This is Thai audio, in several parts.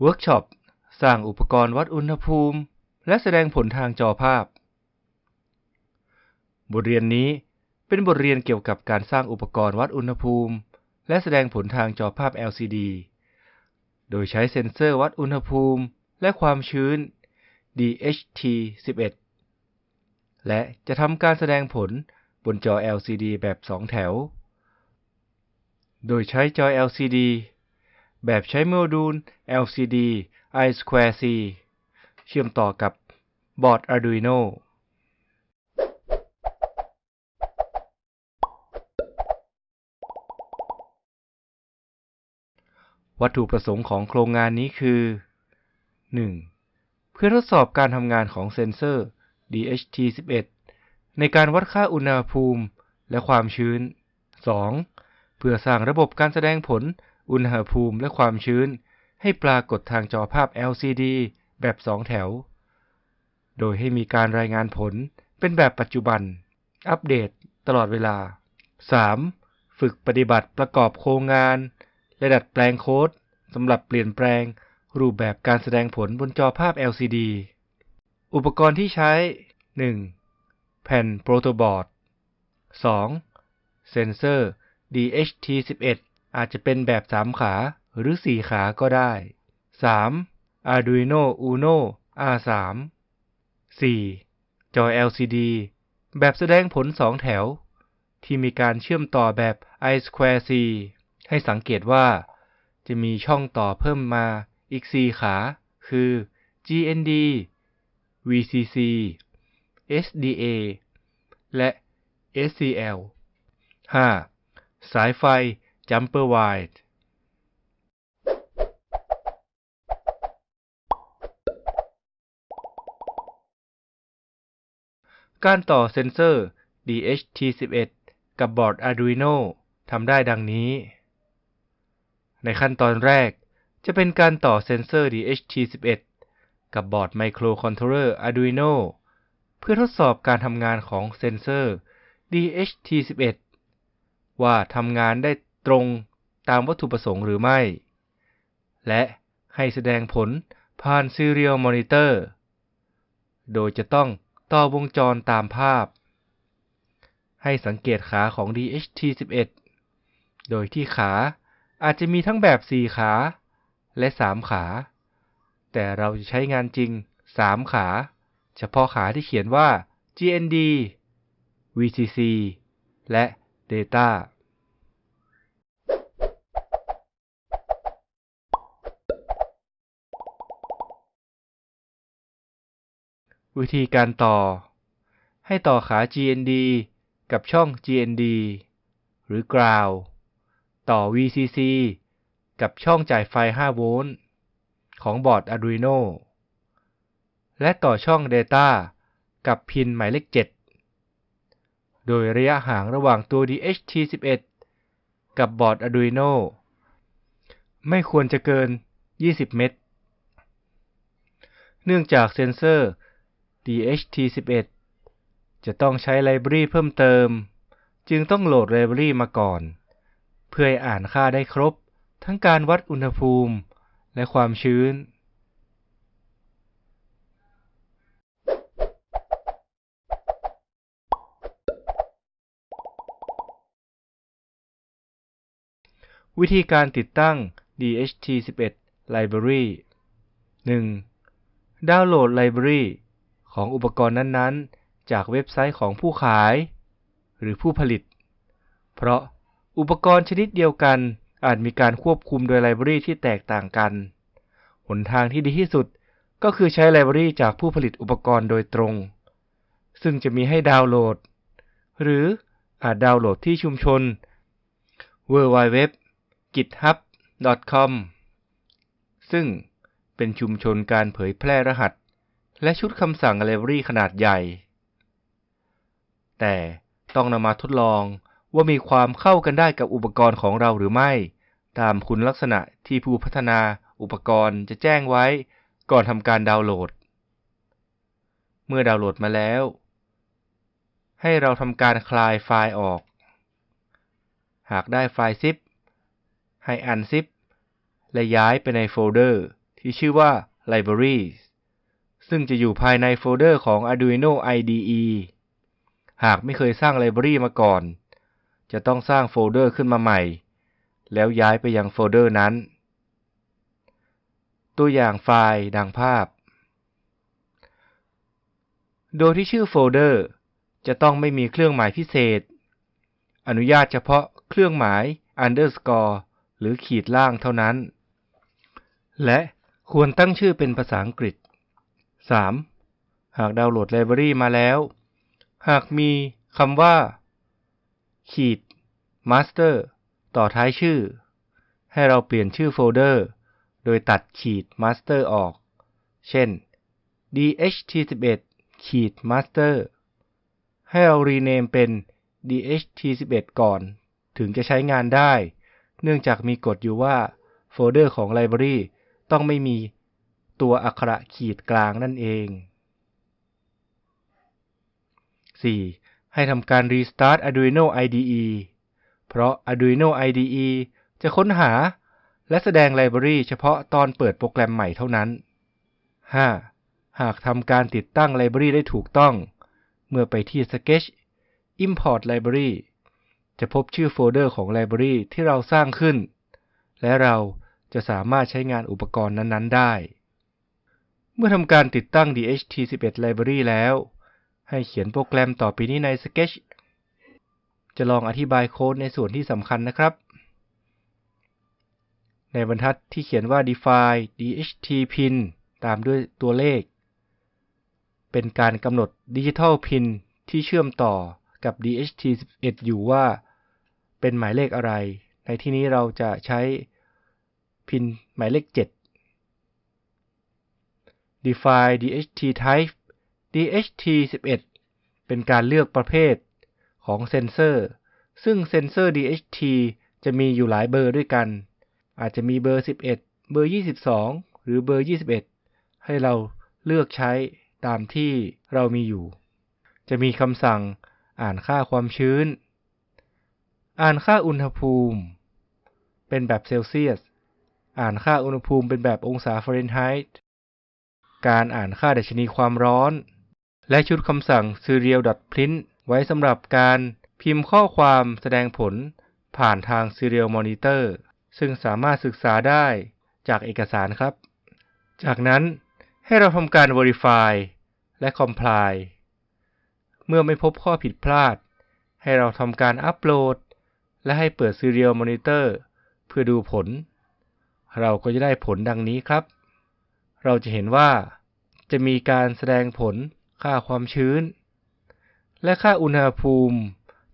เวิร์กช็อป สร้างอุปกรณ์วัดอุณหภูมิ และแสดงผลทางจอภาพ บทเรียนนี้เป็นบทเรียนเกี่ยวกับการสร้างอุปกรณ์วัดอุณหภูมิ และแสดงผลทางจอภาพ LCD โดยใช้เซ็นเซอร์วัดอุณหภูมิ และความชื้น DHT11 และจะทำการแสดงผลบนจอ LCD แบบ 2 แถว โดยใช้จอ LCD แบบใช้โมดูล LCD I2C เชื่อมต่อกับบอร์ด Arduino วัตถุประสงค์ของโครงงานนี้คือ 1. เพื่อทดสอบการทำงานของเซ็นเซอร์ DHT11 ในการวัดค่าอุณหภูมิและความชื้น 2. เพื่อสร้างระบบการแสดงผล อุณหภูมิและความชื้น ให้ปรากฏทางจอภาพ LCD แบบ2แถว โดยให้มีการรายงานผลเป็นแบบปัจจุบัน อัปเดตตลอดเวลา 3. ฝึกปฏิบัติประกอบโครงงาน และดัดแปลงโค้ดสำหรับเปลี่ยนแปลงรูปแบบการแสดงผลบนจอภาพ LCD อุปกรณ์ที่ใช้ 1. แผ่นโปรโตบอร์ด 2. เซนเซอร์ DHT11 อาจจะเป็นแบบ 3 ขาหรือ 4 ขาก็ได้ 3. Arduino Uno R3 4. จอ LCD แบบแสดงผล 2 แถว ที่มีการเชื่อมต่อแบบ I2C ให้สังเกตว่า จะมีช่องต่อเพิ่มมาอีก 4 ขา คือ GND VCC SDA และ SCL 5. สายไฟ Jumper Wire การต่อเซนเซอร์ DHT11 กับบอร์ด Arduino ทำได้ดังนี้ ในขั้นตอนแรกจะเป็นการต่อเซนเซอร์ DHT11 กับบอร์ดไมโครคอนโทรเลอร์ Arduino เพื่อทดสอบการทำงานของเซนเซอร์ DHT11 ว่าทำงานได้ ตรงตามวัตถุประสงค์หรือไม่ และให้แสดงผลผ่าน Serial Monitor โดยจะต้องต่อวงจรตามภาพ ให้สังเกตขาของ DHT11 โดยที่ขาอาจจะมีทั้งแบบ 4 ขาและ 3 ขา แต่เราจะใช้งานจริง 3 ขา เฉพาะขาที่เขียนว่า GND VCC และ Data วิธีการต่อ ให้ต่อขา GND กับช่อง GND หรือ Ground ต่อ VCC กับช่องจ่ายไฟ 5 โวลต์ ของบอร์ด Arduino และต่อช่อง Data กับพินหมายเลข 7 โดยระยะห่างระหว่างตัว DHT11 กับบอร์ด Arduino ไม่ควรจะเกิน 20 เมตร เนื่องจากเซนเซอร์ DHT11 จะต้องใช้ไลบรารีเพิ่มเติม จึงต้องโหลดไลบรารีมาก่อน เพื่อให้อ่านค่าได้ครบ ทั้งการวัดอุณหภูมิ และความชื้น วิธีการติดตั้ง DHT11 Library 1. ดาวน์โหลดไลบรารี ของอุปกรณ์นั้นๆ จากเว็บไซต์ของผู้ขาย หรือผู้ผลิต เพราะอุปกรณ์ชนิดเดียวกันอาจมีการควบคุมโดยไลบรารีที่แตกต่างกัน หนทางที่ดีที่สุดก็คือใช้ไลบรารีจากผู้ผลิตอุปกรณ์โดยตรง ซึ่งจะมีให้ดาวน์โหลด หรืออาจดาวน์โหลดที่ชุมชน www.github.com ซึ่งเป็นชุมชนการเผยแพร่รหัส และชุดคำสั่งไลบรารีขนาดใหญ่ แต่ต้องนำมาทดลองว่ามีความเข้ากันได้กับอุปกรณ์ของเราหรือไม่ ตามคุณลักษณะที่ผู้พัฒนาอุปกรณ์จะแจ้งไว้ก่อนทำการดาวน์โหลด เมื่อดาวน์โหลดมาแล้ว ให้เราทำการคลายไฟล์ออก หากได้ไฟล์ zip ให้ unzip และย้ายไปในโฟลเดอร์ที่ที่ชื่อว่า libraries ซึ่งจะอยู่ภายในโฟลเดอร์ของ Arduino IDE หากไม่เคยสร้างไลบรารีมาก่อน จะต้องสร้างโฟลเดอร์ขึ้นมาใหม่ แล้วย้ายไปยังโฟลเดอร์นั้น ตัวอย่างไฟล์ดังภาพ โดยที่ชื่อโฟลเดอร์จะต้องไม่มีเครื่องหมายพิเศษ อนุญาตเฉพาะเครื่องหมาย underscore หรือขีดล่างเท่านั้น และควรตั้งชื่อเป็นภาษาอังกฤษ 3. หากดาวน์โหลดไลบรารีมาแล้ว หากมีคำว่า ขีด master ต่อท้ายชื่อ ให้เราเปลี่ยนชื่อโฟลเดอร์ โดยตัดขีด master ออก เช่น dht11 ขีด master ให้เรารีเนมเป็น dht11 ก่อน ถึงจะใช้งานได้ เนื่องจากมีกฎอยู่ว่า โฟลเดอร์ของไลบรารีต้องไม่มี ตัวอักขระขีดกลางนั่นเอง 4. ให้ทำการ Restart Arduino IDE เพราะ Arduino IDE จะค้นหาและแสดงไลบรารีเฉพาะตอนเปิดโปรแกรมใหม่เท่านั้น 5. หากทำการติดตั้งไลบรารีได้ถูกต้อง เมื่อไปที่ Sketch Import Library จะพบชื่อโฟลเดอร์ของไลบรารีที่เราสร้างขึ้น และเราจะสามารถใช้งานอุปกรณ์นั้น ๆ ได้ เมื่อทำการติดตั้ง DHT11 Library แล้ว ให้เขียนโปรแกรมต่อไปนี้ใน Sketch จะลองอธิบายโค้ดในส่วนที่สำคัญนะครับ ในบรรทัดที่เขียนว่า define DHT pin ตามด้วยตัวเลข เป็นการกำหนด Digital Pin ที่เชื่อมต่อกับ DHT11 อยู่ว่า เป็นหมายเลขอะไร ในที่นี้เราจะใช้พินหมายเลข 7 define DHT type DHT11 เป็นการเลือกประเภทของเซนเซอร์ ซึ่งเซนเซอร์ DHT จะมีอยู่หลายเบอร์ด้วยกัน อาจจะมีเบอร์ 11 เบอร์ 22 หรือเบอร์ 21 ให้เราเลือกใช้ตามที่เรามีอยู่ จะมีคำสั่งอ่านค่าความชื้น อ่านค่าอุณหภูมิ เป็นแบบเซลเซียส อ่านค่าอุณหภูมิเป็นแบบองศาฟาเรนไฮต์ การอ่านค่าดัชนีความร้อน และชุดคำสั่ง serial.print ไว้สำหรับการพิมพ์ข้อความแสดงผลผ่านทาง serial monitor ซึ่งสามารถศึกษาได้จากเอกสารครับ จากนั้นให้เราทำการ verify และ comply เมื่อไม่พบข้อผิดพลาด ให้เราทำการอัปโหลด และให้เปิด serial monitor เพื่อดูผล เราก็จะได้ผลดังนี้ครับ เราจะเห็นว่าจะมีการแสดงผลค่าความชื้น และค่าอุณหภูมิ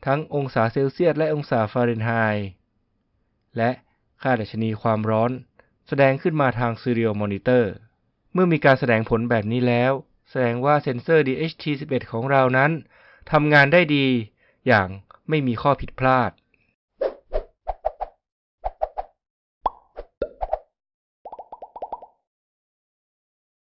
ทั้งองศาเซลเซียสและองศาฟาเรนไฮต์และค่าดัชนีความร้อน แสดงขึ้นมาทาง Serial Monitor เมื่อมีการแสดงผลแบบนี้แล้ว แสดงว่าเซนเซอร์ DHT11 ของเรานั้นทำงานได้ดีอย่างไม่มีข้อผิดพลาด